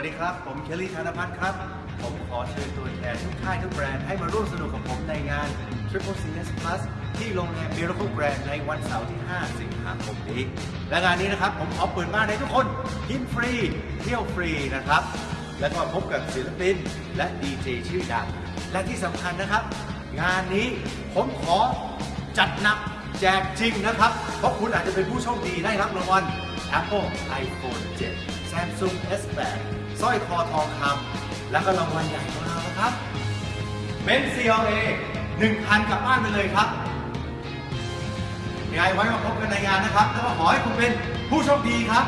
ัสดีครับ ผมเคลลี่ธนพัฒน์ครับ ผมขอเชิญตัวแทนทุกค่ายทุกแบรนด์ให้มาร่วมสนุกกับผมในงาน Triple CS Plus ที่โรงแรม Miracle Grand ในวันเสาร์ที่ 5 สิงหาคมนี้ และงานนี้นะครับผมขอเปิดบ้านให้ทุกคนกินฟรี เที่ยวฟรีนะครับ แล้วก็พบกับศิลปินและดีเจชื่อดัง และที่สำคัญนะครับ งานนี้ผมขอจัดหนักแจกจริงนะครับ เพราะคุณอาจจะเป็นผู้โชคดีได้รับรางวัล Apple iPhone 7 Samsung S8 สร้อยคอทองคำและก็รางวัลใหญ่ของเรานะครับเบนซ์ CLA 1,000กลับบ้านไปเลยครับยังไงไว้มาพบกันในงานนะครับแล้วก็ขอให้คุณเป็นผู้โชคดีครับ